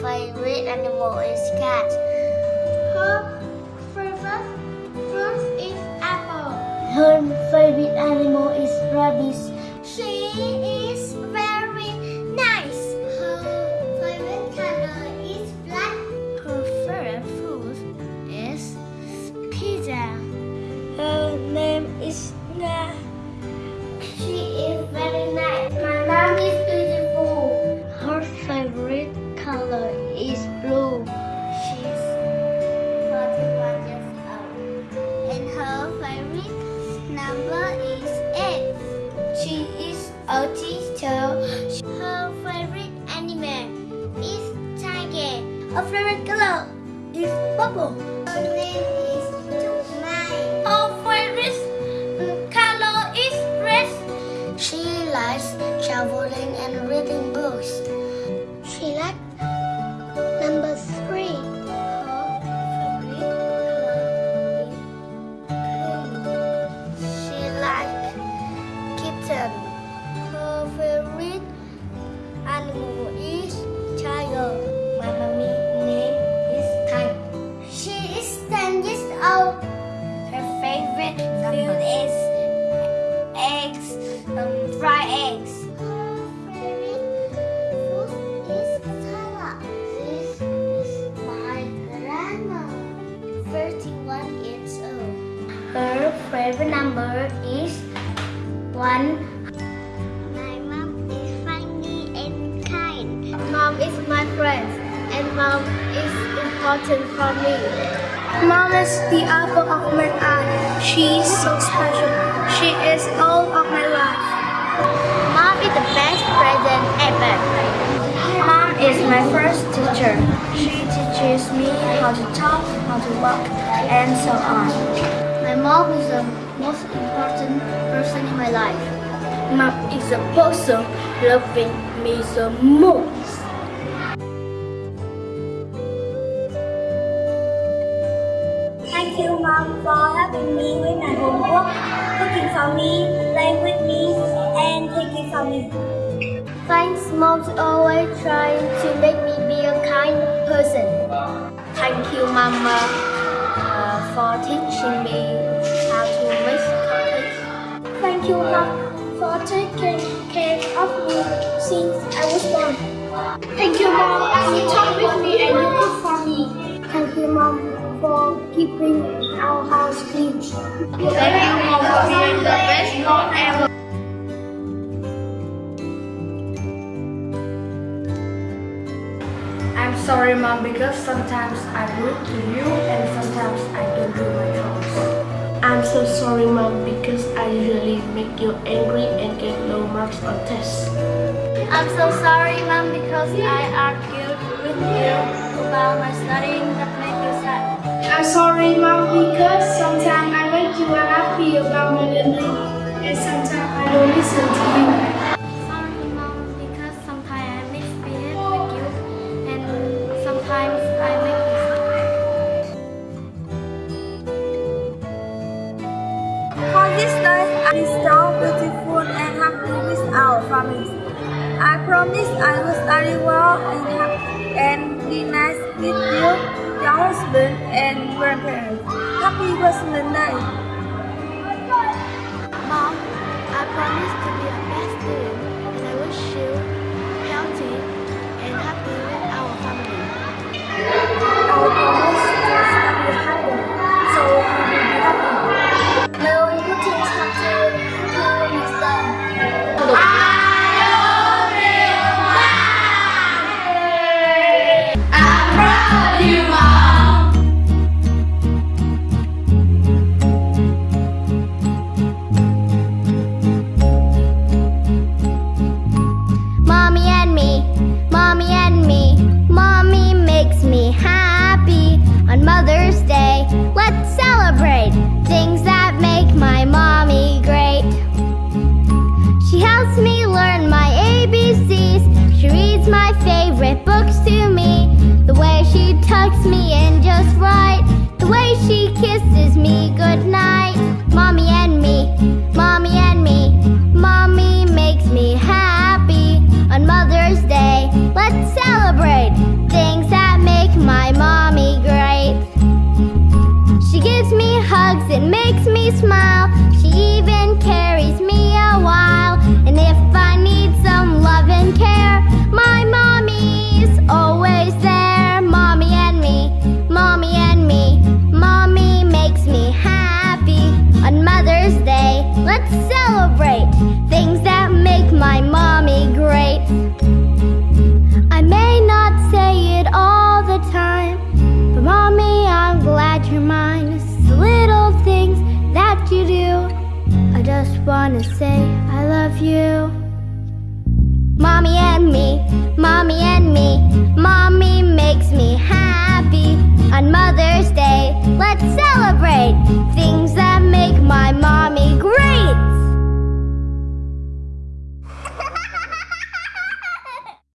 favorite animal is cat. Her favorite fruit is apple. Her favorite animal is rabbit. She is very nice. Her favorite color is black. Her favorite food is pizza. Her name is Nga. Her favorite color is purple. Her name is Mai. Her favorite color is red. She likes traveling and reading books. She likes 10 years old. Her favorite food is eggs, um, fried eggs. Her favorite food is salad. This is my grandma, 31 years old. Her favorite number is one. My mom is funny and kind. Mom is my friend, and mom is important for me. Mom is the apple of my eye. She's so special. She is all of my life. Mom is the best present ever. Mom is my first teacher. She teaches me how to talk, how to walk, and so on. My mom is the most important person in my life. Mom is the person loving me the most. For me, playing with me, and taking for me. Thanks, Mom's always trying to make me be a kind person. Thank you, Mama, uh, for teaching me how to make cookies. Thank you, Mom, for taking care of me since I was born. Thank you, Mom, you talk with me and you cook for me. Thank you, Mom, for keeping our house clean. Thank sorry, Mom, because sometimes I'm rude to you and sometimes I don't do my chores. I'm so sorry, Mom, because I usually make you angry and get low marks on tests. I'm so sorry, Mom, because I argued Happy Christmas Day! Mom, I promise to be a best student, and I wish you celebrate things that make my mommy great. I may not say it all the time, but mommy, I'm glad you're mine. It's the little things that you do. I just wanna say I love you. Mommy and me, mommy and me, mommy makes me happy.